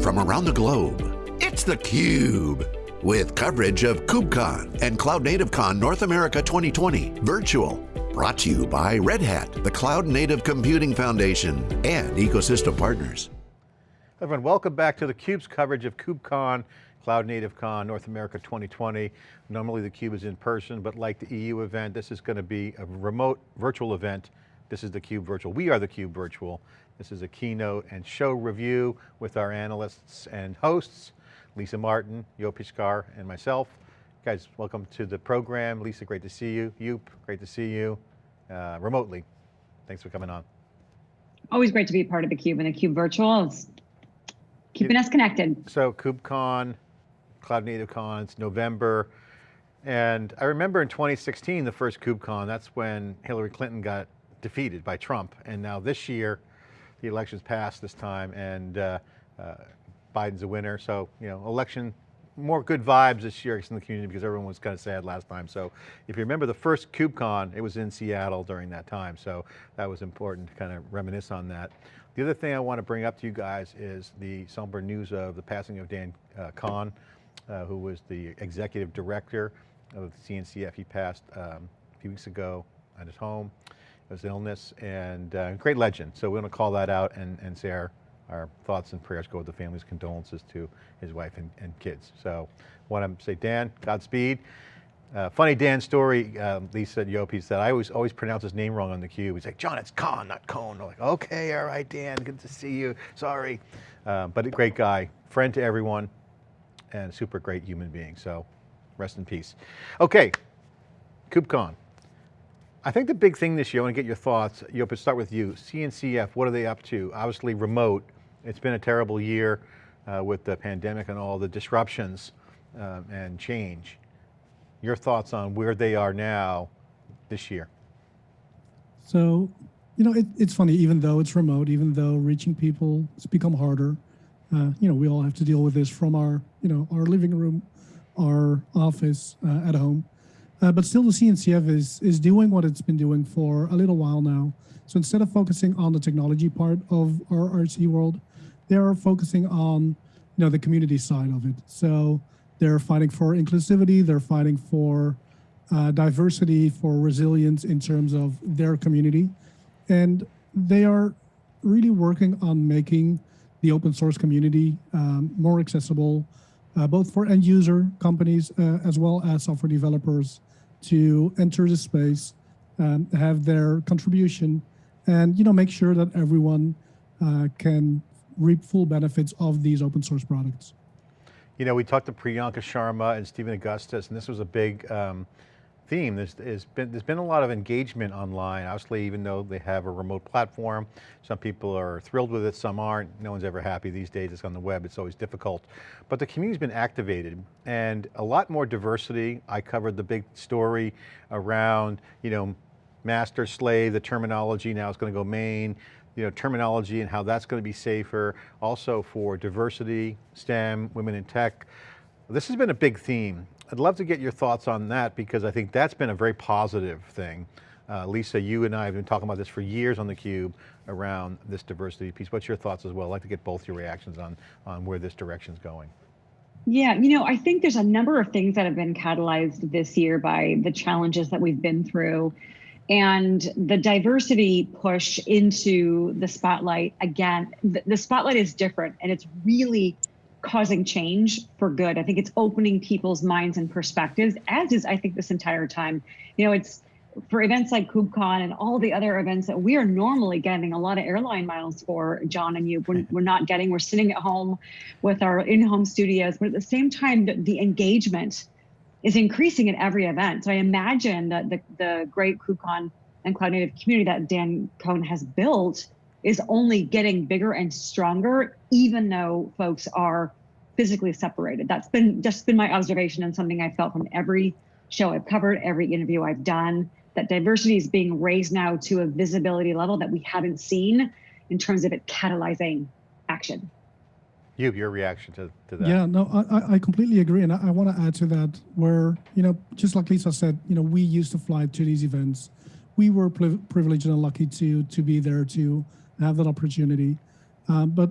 From around the globe, it's theCUBE. With coverage of KubeCon and Cloud Native Con North America 2020 virtual. Brought to you by Red Hat, the Cloud Native Computing Foundation, and ecosystem partners. Everyone, welcome back to theCUBE's coverage of KubeCon, Cloud Native Con North America 2020. Normally theCUBE is in person, but like the EU event, this is going to be a remote virtual event. This is theCUBE virtual. We are theCUBE virtual. This is a keynote and show review with our analysts and hosts, Lisa Martin, Joep Piscaer, and myself. Guys, welcome to the program. Lisa, great to see you. Joop, great to see you uh, remotely. Thanks for coming on. Always great to be a part of theCUBE and theCUBE virtual. It's keeping us connected. So KubeCon, Cloud Native Con, it's November. And I remember in 2016, the first KubeCon, that's when Hillary Clinton got defeated by Trump. And now this year, the election's passed this time and uh, uh, Biden's a winner. So, you know, election, more good vibes this year in the community because everyone was kind of sad last time. So if you remember the first KubeCon, it was in Seattle during that time. So that was important to kind of reminisce on that. The other thing I want to bring up to you guys is the somber news of the passing of Dan uh, Kohn, uh, who was the executive director of the CNCF. He passed um, a few weeks ago at his home his illness and uh, great legend. So we want to call that out and, and say our, our thoughts and prayers go with the family's condolences to his wife and, and kids. So want to say, Dan, Godspeed. Uh, funny Dan story, um, Lisa Yopi said, I always always pronounce his name wrong on the cube. He's like, John, it's Con, not Cone. I'm like, okay, all right, Dan, good to see you, sorry. Uh, but a great guy, friend to everyone, and super great human being, so rest in peace. Okay, KubeCon. I think the big thing this year, I want to get your thoughts, Joep, start with you. CNCF, what are they up to? Obviously remote, it's been a terrible year uh, with the pandemic and all the disruptions um, and change. Your thoughts on where they are now this year? So, you know, it, it's funny, even though it's remote, even though reaching people has become harder, uh, you know, we all have to deal with this from our, you know, our living room, our office uh, at home. Uh, but still the CNCF is, is doing what it's been doing for a little while now. So instead of focusing on the technology part of our RC world, they're focusing on you know, the community side of it. So they're fighting for inclusivity, they're fighting for uh, diversity, for resilience in terms of their community. And they are really working on making the open source community um, more accessible, uh, both for end user companies uh, as well as software developers to enter the space, um, have their contribution, and you know make sure that everyone uh, can reap full benefits of these open source products. You know, we talked to Priyanka Sharma and Stephen Augustus, and this was a big um, theme. There's, there's, been, there's been a lot of engagement online, obviously, even though they have a remote platform. Some people are thrilled with it, some aren't. No one's ever happy these days. It's on the web, it's always difficult. But the community's been activated and a lot more diversity. I covered the big story around, you know, master slave, the terminology now is going to go main, you know, terminology and how that's going to be safer. Also for diversity, STEM, women in tech. This has been a big theme I'd love to get your thoughts on that because I think that's been a very positive thing. Uh, Lisa, you and I have been talking about this for years on theCUBE around this diversity piece. What's your thoughts as well? I'd like to get both your reactions on, on where this direction's going. Yeah, you know, I think there's a number of things that have been catalyzed this year by the challenges that we've been through. And the diversity push into the spotlight, again, the, the spotlight is different and it's really causing change for good. I think it's opening people's minds and perspectives, as is, I think, this entire time. You know, it's for events like KubeCon and all the other events that we are normally getting a lot of airline miles for, John and you, we're, we're not getting, we're sitting at home with our in-home studios, but at the same time, the, the, engagement is increasing at every event. So I imagine that the, the great KubeCon and Cloud Native community that Dan Kohn has built is only getting bigger and stronger, even though folks are physically separated. That's been just been my observation and something I felt from every show I've covered, every interview I've done, that diversity is being raised now to a visibility level that we haven't seen in terms of it catalyzing action. You, your reaction to, to that. Yeah, no, I, I completely agree. And I, I want to add to that where, you know, just like Lisa said, you know, we used to fly to these events. We were privileged and lucky to, to be there to have that opportunity. Um, but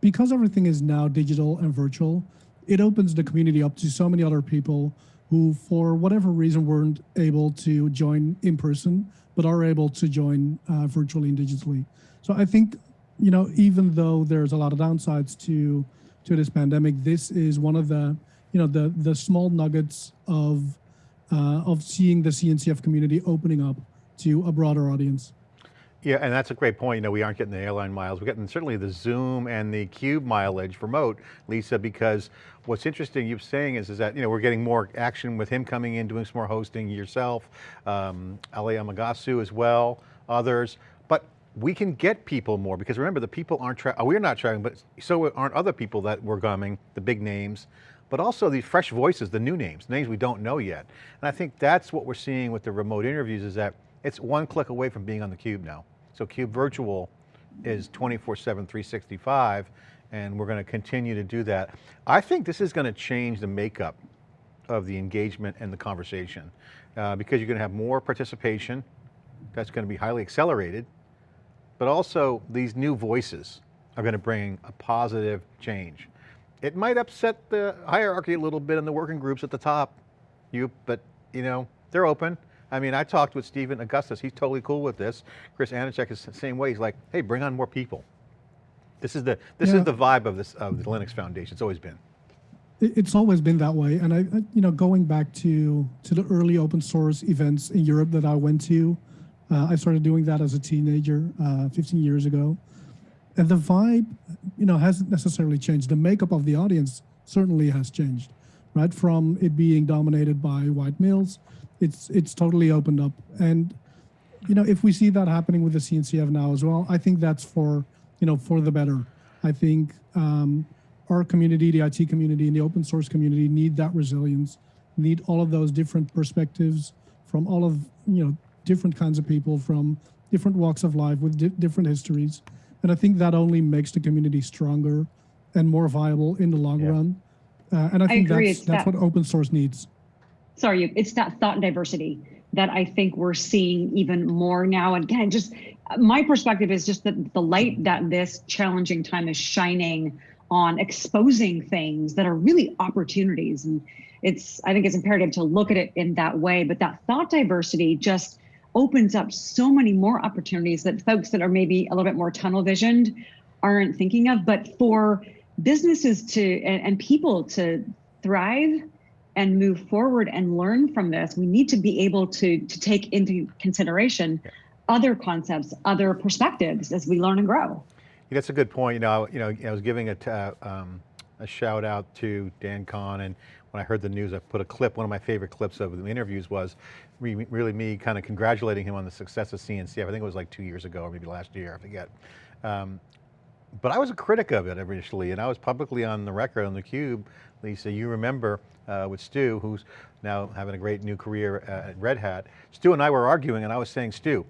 because everything is now digital and virtual, it opens the community up to so many other people who, for whatever reason, weren't able to join in person, but are able to join uh, virtually and digitally. So I think, you know, even though there's a lot of downsides to to this pandemic, this is one of the, you know, the the small nuggets of uh, of seeing the CNCF community opening up to a broader audience. Yeah, and that's a great point. You know, we aren't getting the airline miles. We're getting certainly the Zoom and the Cube mileage remote, Lisa, because what's interesting you're saying is, is that, you know, we're getting more action with him coming in, doing some more hosting yourself, um, Ali Amagasu as well, others, but we can get people more because remember the people aren't, we're not traveling, but so aren't other people that were coming, the big names, but also these fresh voices, the new names, names we don't know yet. And I think that's what we're seeing with the remote interviews is that it's one click away from being on the Cube now. So Cube Virtual is 24-7, 365, and we're going to continue to do that. I think this is going to change the makeup of the engagement and the conversation uh, because you're going to have more participation, that's going to be highly accelerated, but also these new voices are going to bring a positive change. It might upset the hierarchy a little bit in the working groups at the top, you, but you know, they're open. I mean, I talked with Stephen Augustus, he's totally cool with this. Chris Aniszczyk is the same way, he's like, hey, bring on more people. This is the, this yeah. is the vibe of this, of the Linux Foundation, it's always been. It's always been that way. And I, you know, going back to, to the early open source events in Europe that I went to, uh, I started doing that as a teenager uh, 15 years ago. And the vibe, you know, hasn't necessarily changed. The makeup of the audience certainly has changed, right? From it being dominated by white males it's it's totally opened up. And you know, if we see that happening with the CNCF now as well, I think that's for you know for the better. I think um, our community, the IT community, and the open source community need that resilience, need all of those different perspectives from all of you know different kinds of people from different walks of life with di different histories. And I think that only makes the community stronger and more viable in the long yeah. run. Uh, and I think I that's, that's that. what open source needs sorry, it's that thought diversity that I think we're seeing even more now. And again, just my perspective is just that the light that this challenging time is shining on exposing things that are really opportunities. And it's, I think it's imperative to look at it in that way, but that thought diversity just opens up so many more opportunities that folks that are maybe a little bit more tunnel visioned aren't thinking of, but for businesses to, and, and people to thrive and move forward and learn from this, we need to be able to, to take into consideration other concepts, other perspectives as we learn and grow. Yeah, that's a good point. You know, you know, I was giving a, uh, um, a shout out to Dan Kohn and when I heard the news, I put a clip, one of my favorite clips of the interviews was really me kind of congratulating him on the success of CNCF. I think it was like two years ago or maybe last year, I forget. Um, but I was a critic of it initially, and I was publicly on the record on theCUBE. Lisa, you remember uh, with Stu, who's now having a great new career at Red Hat. Stu and I were arguing and I was saying, Stu,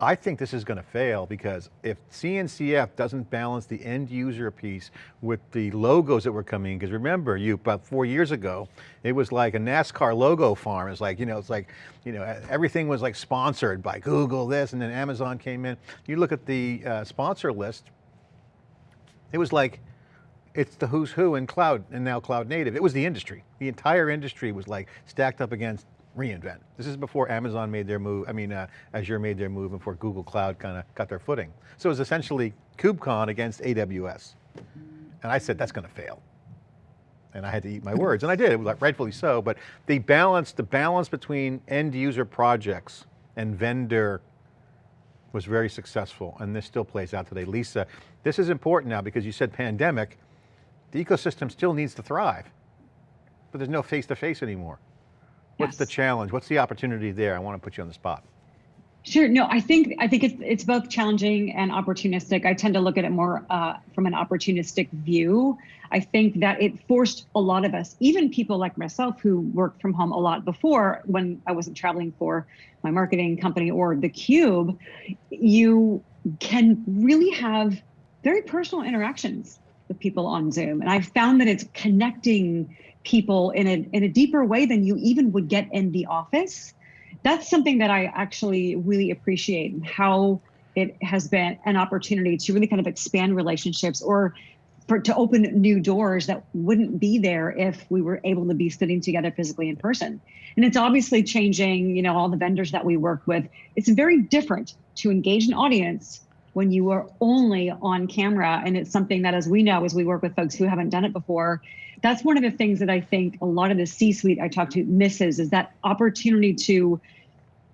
I think this is going to fail because if CNCF doesn't balance the end user piece with the logos that were coming, because remember you, about four years ago, it was like a NASCAR logo farm. It's like, you know, it's like, you know, everything was like sponsored by Google this and then Amazon came in. You look at the uh, sponsor list, it was like, it's the who's who in cloud and now cloud native. It was the industry. The entire industry was like stacked up against reInvent. This is before Amazon made their move, I mean, uh, Azure made their move before Google Cloud kind of got their footing. So it was essentially KubeCon against AWS. And I said, that's going to fail. And I had to eat my words, and I did, it was rightfully so, but the balance, the balance between end user projects and vendor was very successful, and this still plays out today. Lisa, this is important now because you said pandemic, the ecosystem still needs to thrive, but there's no face-to-face -face anymore. What's yes. the challenge? What's the opportunity there? I want to put you on the spot. Sure. No, I think I think it's it's both challenging and opportunistic. I tend to look at it more uh, from an opportunistic view. I think that it forced a lot of us, even people like myself who worked from home a lot before when I wasn't traveling for my marketing company or the Cube, you can really have very personal interactions with people on Zoom. And I've found that it's connecting people in a, in a deeper way than you even would get in the office. That's something that I actually really appreciate how it has been an opportunity to really kind of expand relationships or for to open new doors that wouldn't be there if we were able to be sitting together physically in person. And it's obviously changing, you know, all the vendors that we work with. It's very different to engage an audience when you are only on camera. And it's something that, as we know, as we work with folks who haven't done it before, that's one of the things that I think a lot of the C-suite I talk to misses is that opportunity to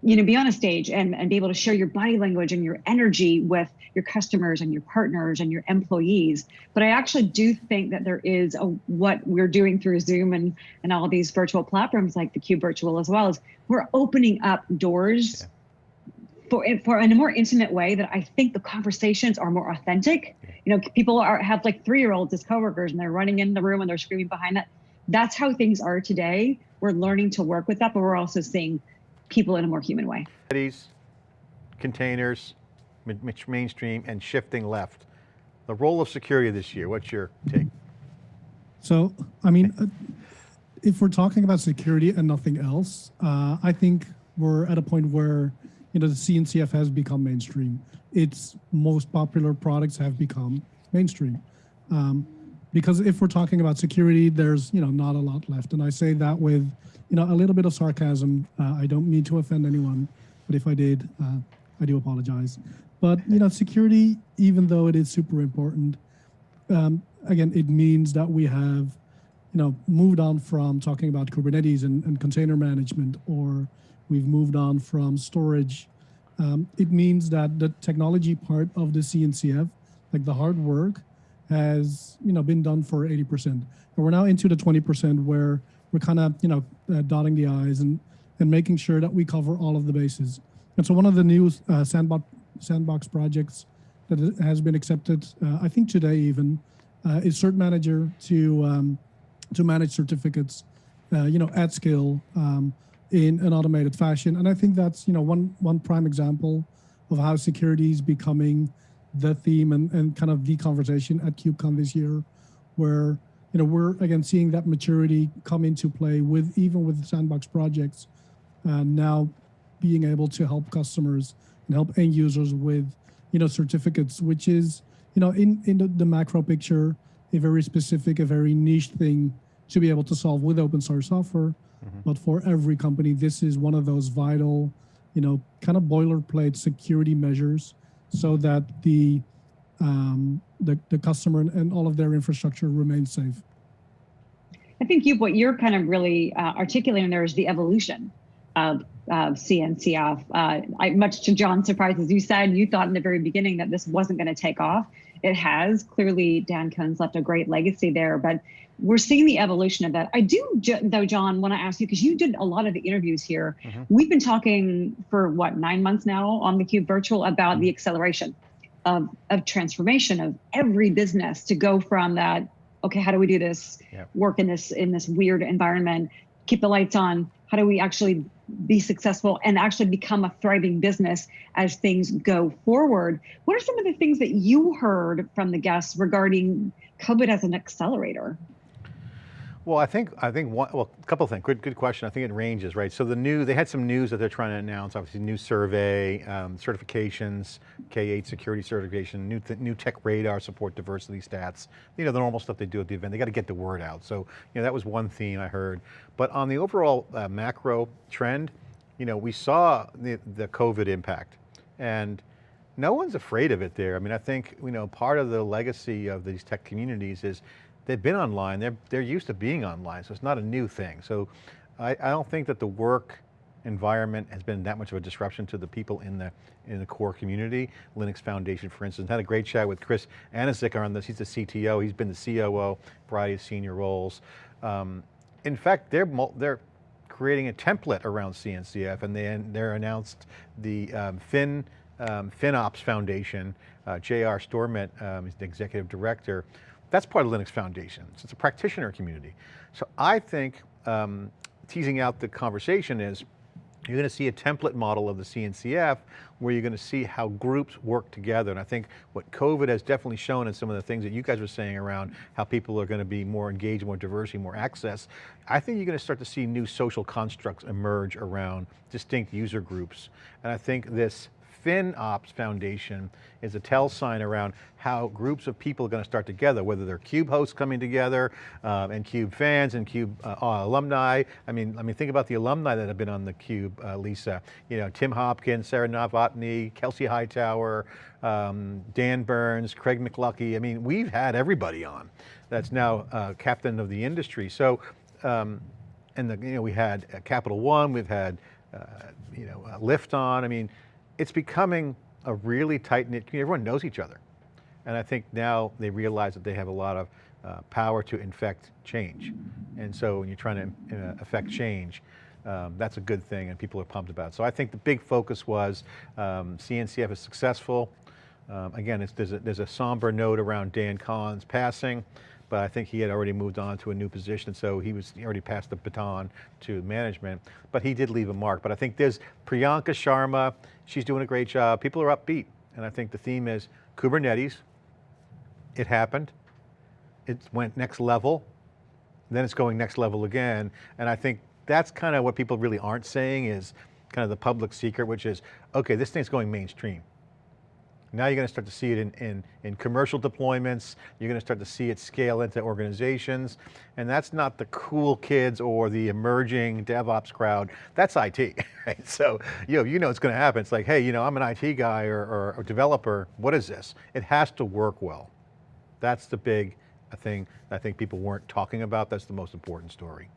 you know be on a stage and, and be able to share your body language and your energy with your customers and your partners and your employees but i actually do think that there is a what we're doing through zoom and and all these virtual platforms like the cube virtual as well as we're opening up doors for for in a more intimate way that i think the conversations are more authentic you know people are have like three year olds as coworkers and they're running in the room and they're screaming behind that that's how things are today we're learning to work with that but we're also seeing people in a more human way. Containers, mainstream, and shifting left. The role of security this year, what's your take? So, I mean, uh, if we're talking about security and nothing else, uh, I think we're at a point where, you know, the CNCF has become mainstream. Its most popular products have become mainstream. Um, because if we're talking about security, there's, you know, not a lot left. And I say that with, you know, a little bit of sarcasm. Uh, I don't mean to offend anyone, but if I did, uh, I do apologize. But you know, security, even though it is super important, um, again, it means that we have, you know, moved on from talking about Kubernetes and, and container management, or we've moved on from storage. Um, it means that the technology part of the CNCF, like the hard work, has you know been done for 80%, and we're now into the 20% where we're kind of, you know, uh, dotting the I's and, and making sure that we cover all of the bases. And so one of the new uh, sandbox, sandbox projects that has been accepted, uh, I think today even, uh, is Cert Manager to, um, to manage certificates, uh, you know, at scale um, in an automated fashion. And I think that's, you know, one, one prime example of how security is becoming the theme and, and kind of the conversation at KubeCon this year, where you know, we're again seeing that maturity come into play with even with sandbox projects, and now being able to help customers and help end users with, you know, certificates, which is, you know, in in the, the macro picture, a very specific, a very niche thing to be able to solve with open source software. Mm -hmm. But for every company, this is one of those vital, you know, kind of boilerplate security measures so that the um, the, the customer and all of their infrastructure remains safe. I think you what you're kind of really uh, articulating there is the evolution of, of CNCF. Uh, I, much to John's surprise, as you said, you thought in the very beginning that this wasn't going to take off. It has. Clearly, Dan Kohn's left a great legacy there, but we're seeing the evolution of that. I do, though, John, want to ask you, because you did a lot of the interviews here. Mm -hmm. We've been talking for what, nine months now on the Cube Virtual about the acceleration of, of transformation of every business to go from that okay how do we do this yeah. work in this in this weird environment keep the lights on how do we actually be successful and actually become a thriving business as things go forward what are some of the things that you heard from the guests regarding covid as an accelerator well, I think, I think one, well, a couple of things, good, good question. I think it ranges, right? So the new, they had some news that they're trying to announce, obviously new survey, um, certifications, K8 security certification, new, new tech radar support diversity stats, you know, the normal stuff they do at the event. They got to get the word out. So, you know, that was one theme I heard. But on the overall uh, macro trend, you know, we saw the, the COVID impact and no one's afraid of it there. I mean, I think, you know, part of the legacy of these tech communities is they've been online, they're, they're used to being online, so it's not a new thing. So I, I don't think that the work environment has been that much of a disruption to the people in the in the core community. Linux Foundation, for instance, had a great chat with Chris Aniszczyk on this. He's the CTO, he's been the COO, variety of senior roles. Um, in fact, they're, they're creating a template around CNCF and they, they're announced the um, Fin, um, FinOps Foundation, uh, J.R. Storment um, is the executive director, that's part of Linux Foundation. It's a practitioner community. So I think um, teasing out the conversation is, you're going to see a template model of the CNCF where you're going to see how groups work together. And I think what COVID has definitely shown and some of the things that you guys were saying around how people are going to be more engaged, more diversity, more access, I think you're going to start to see new social constructs emerge around distinct user groups. And I think this FinOps Foundation is a tell sign around how groups of people are going to start together, whether they're CUBE hosts coming together, um, and CUBE fans and CUBE uh, uh, alumni. I mean, I mean, think about the alumni that have been on the CUBE, uh, Lisa. You know, Tim Hockin, Sarah Novotny, Kelsey Hightower, um, Dan Burns, Craig McLuckie. I mean, we've had everybody on that's now uh, captain of the industry. So, um, and the, you know, we had uh, Capital One, we've had, uh, you know, uh, Lyft on. I mean, it's becoming a really tight knit community. Everyone knows each other. And I think now they realize that they have a lot of uh, power to infect change. And so when you're trying to uh, affect change, um, that's a good thing and people are pumped about it. So I think the big focus was um, CNCF is successful. Um, again, there's, a, there's a somber note around Dan Kohn's passing but I think he had already moved on to a new position, so he was he already passed the baton to management, but he did leave a mark. But I think there's Priyanka Sharma, she's doing a great job. People are upbeat, and I think the theme is Kubernetes, it happened, it went next level, then it's going next level again, and I think that's kind of what people really aren't saying is kind of the public secret, which is, okay, this thing's going mainstream. Now you're going to start to see it in, in, in, commercial deployments. You're going to start to see it scale into organizations. And that's not the cool kids or the emerging DevOps crowd. That's IT, right? So you know, you know it's going to happen. It's like, hey, you know, I'm an IT guy or, or a developer. What is this? It has to work well. That's the big thing I think people weren't talking about. That's the most important story.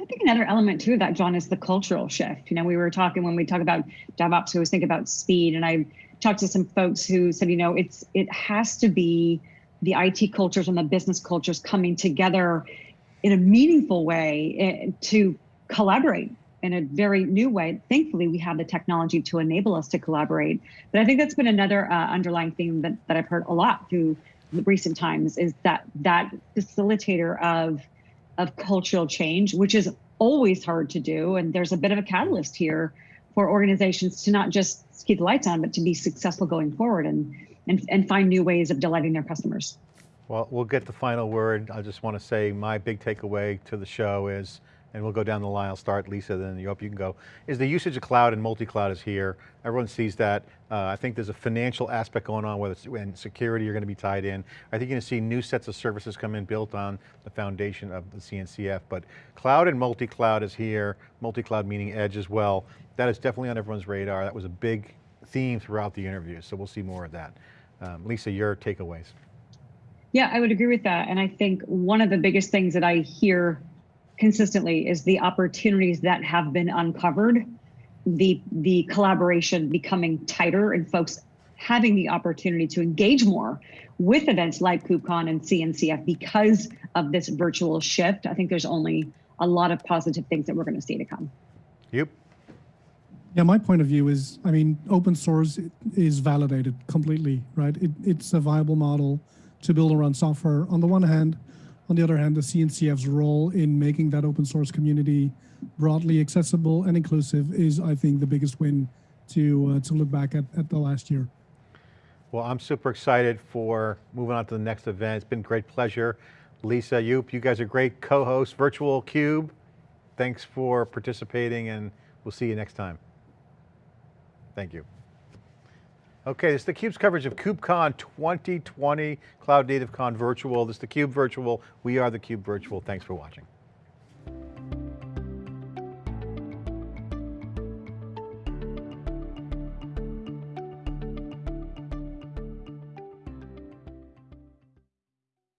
I think another element too of that, John, is the cultural shift. You know, we were talking when we talk about DevOps, we always think about speed. And I talked to some folks who said, you know, it's it has to be the IT cultures and the business cultures coming together in a meaningful way eh, to collaborate in a very new way. Thankfully, we have the technology to enable us to collaborate. But I think that's been another uh, underlying theme that, that I've heard a lot through recent times is that that facilitator of of cultural change, which is always hard to do. And there's a bit of a catalyst here for organizations to not just keep the lights on, but to be successful going forward and, and, and find new ways of delighting their customers. Well, we'll get the final word. I just want to say my big takeaway to the show is, and we'll go down the line, I'll start Lisa, then you hope you can go, is the usage of cloud and multi-cloud is here. Everyone sees that. Uh, I think there's a financial aspect going on whether it's, and security are going to be tied in. I think you're going to see new sets of services come in built on the foundation of the CNCF, but cloud and multi-cloud is here, multi-cloud meaning edge as well. That is definitely on everyone's radar. That was a big theme throughout the interview, so we'll see more of that. Um, Lisa, your takeaways. Yeah, I would agree with that. And I think one of the biggest things that I hear consistently is the opportunities that have been uncovered, the the collaboration becoming tighter and folks having the opportunity to engage more with events like KubeCon and CNCF because of this virtual shift. I think there's only a lot of positive things that we're going to see to come. Yep. Yeah, my point of view is, I mean, open source is validated completely, right? It, it's a viable model to build around software. On the one hand, on the other hand, the CNCF's role in making that open source community broadly accessible and inclusive is, I think, the biggest win to uh, to look back at, at the last year. Well, I'm super excited for moving on to the next event. It's been great pleasure. Lisa, Joep, you guys are great co-hosts, Virtual Cube. Thanks for participating and we'll see you next time. Thank you. Okay, this is theCUBE's coverage of KubeCon 2020, Cloud Native Con Virtual. This is theCUBE Virtual. We are theCUBE Virtual. Thanks for watching.